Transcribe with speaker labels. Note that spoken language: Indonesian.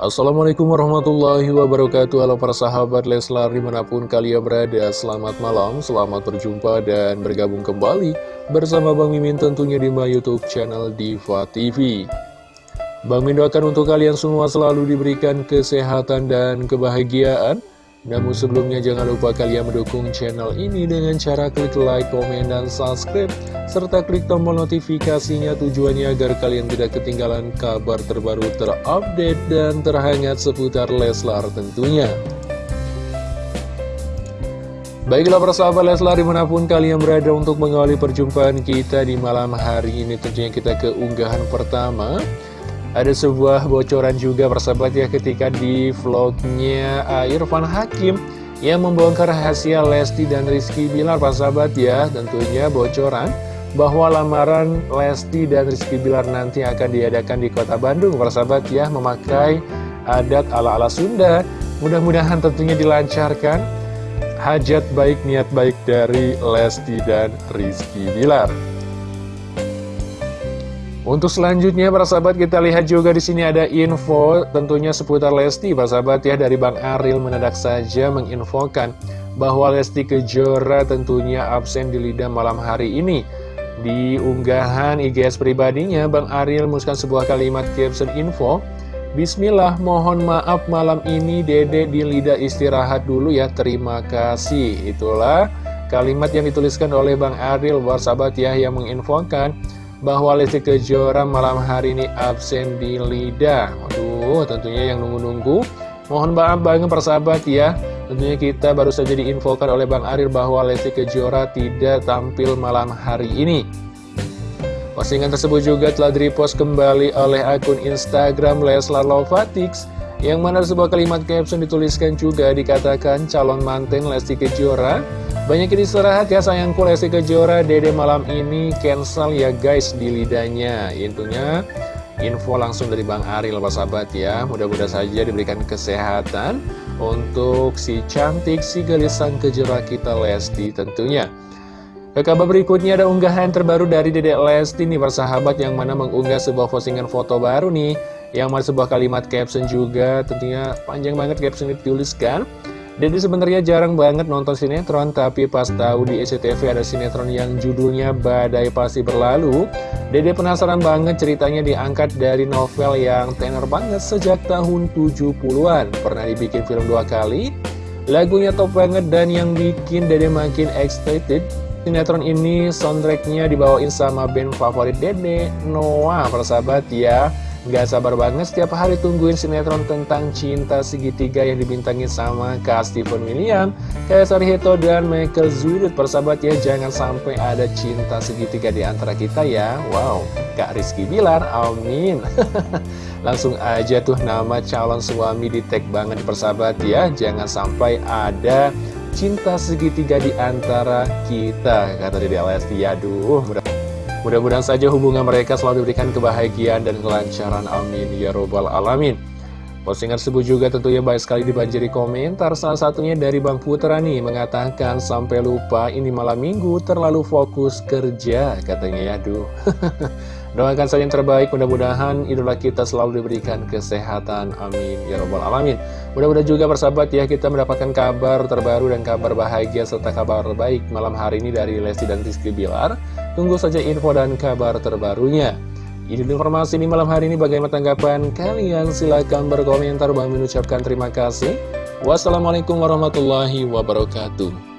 Speaker 1: Assalamualaikum warahmatullahi wabarakatuh. Halo para sahabat Leslar di mana pun kalian berada Selamat malam, selamat berjumpa dan bergabung kembali Bersama Bang Mimin tentunya di my youtube channel Diva TV Bang Min doakan untuk kalian semua selalu diberikan kesehatan dan kebahagiaan namun sebelumnya jangan lupa kalian mendukung channel ini dengan cara klik like, komen, dan subscribe serta klik tombol notifikasinya tujuannya agar kalian tidak ketinggalan kabar terbaru terupdate dan terhangat seputar Leslar tentunya. Baiklah persahabat Leslar di mana pun kalian berada untuk mengawali perjumpaan kita di malam hari ini tentunya kita ke unggahan pertama ada sebuah bocoran juga persahabat ya ketika di vlognya Irfan Hakim yang membongkar rahasia Lesti dan Rizky Bilar persahabat ya. Tentunya bocoran bahwa lamaran Lesti dan Rizky Bilar nanti akan diadakan di kota Bandung persahabat ya memakai adat ala-ala Sunda. Mudah-mudahan tentunya dilancarkan. Hajat baik niat baik dari Lesti dan Rizky Bilar untuk selanjutnya para sahabat kita lihat juga di sini ada info tentunya seputar Lesti para sahabat ya dari Bang Aril menedak saja menginfokan bahwa Lesti Kejora tentunya absen di lidah malam hari ini. Di unggahan IGS pribadinya Bang Aril menuliskan sebuah kalimat caption info Bismillah mohon maaf malam ini dede di lidah istirahat dulu ya terima kasih Itulah kalimat yang dituliskan oleh Bang Aril sahabat ya yang menginfokan bahwa Lesti Kejora malam hari ini absen di lidah. Waduh tentunya yang nunggu-nunggu. Mohon maaf banget persahabat ya. Tentunya kita baru saja diinfokan oleh Bang Arir bahwa Lesti Kejora tidak tampil malam hari ini. Postingan tersebut juga telah direpost kembali oleh akun Instagram Leslar Lovatix yang mana sebuah kalimat caption dituliskan juga dikatakan calon manten Lesti Kejora banyak yang istirahat ya sayangku Lesti Kejora Dede malam ini cancel ya guys di lidahnya. Intinya info langsung dari Bang Aril sahabat ya. Mudah-mudahan saja diberikan kesehatan Untuk si cantik si gelisan kejora kita Lesti tentunya. Ke kabar berikutnya ada unggahan terbaru dari Dedek Lesti nih persahabat yang mana mengunggah sebuah postingan foto baru nih Yang mana sebuah kalimat caption juga. Tentunya panjang banget caption dituliskan Dede sebenarnya jarang banget nonton sinetron, tapi pas tahu di SCTV ada sinetron yang judulnya Badai Pasti Berlalu, Dede penasaran banget ceritanya diangkat dari novel yang tenor banget sejak tahun 70-an. Pernah dibikin film dua kali, lagunya top banget dan yang bikin Dede makin excited. Sinetron ini soundtracknya dibawain sama band favorit Dede, Noah, persahabat ya. Gak sabar banget setiap hari tungguin sinetron tentang cinta segitiga yang dibintangi sama Kak Stephen William, Kaisar Hito, dan Michael Zudut. Persahabat ya, jangan sampai ada cinta segitiga di antara kita ya. Wow, Kak Rizky Bilar, amin. Langsung aja tuh nama calon suami di tag banget persahabat ya. Jangan sampai ada cinta segitiga di antara kita. Kata Dede Lesti, aduh, mudah Mudah-mudahan saja hubungan mereka selalu diberikan kebahagiaan dan kelancaran. Amin. Ya Robbal Alamin. Postingan tersebut juga tentunya baik sekali dibanjiri komentar Salah satunya dari Bang Putra nih Mengatakan sampai lupa ini malam minggu terlalu fokus kerja Katanya ya aduh Doakan saja yang terbaik mudah-mudahan idola kita selalu diberikan kesehatan Amin Ya Robbal Alamin Mudah-mudahan juga persahabat ya kita mendapatkan kabar terbaru dan kabar bahagia serta kabar baik malam hari ini dari Lesti dan Rizky Bilar Tunggu saja info dan kabar terbarunya. Ini informasi ini malam hari ini bagaimana tanggapan kalian? Silahkan berkomentar. Bang mengucapkan terima kasih. Wassalamualaikum warahmatullahi wabarakatuh.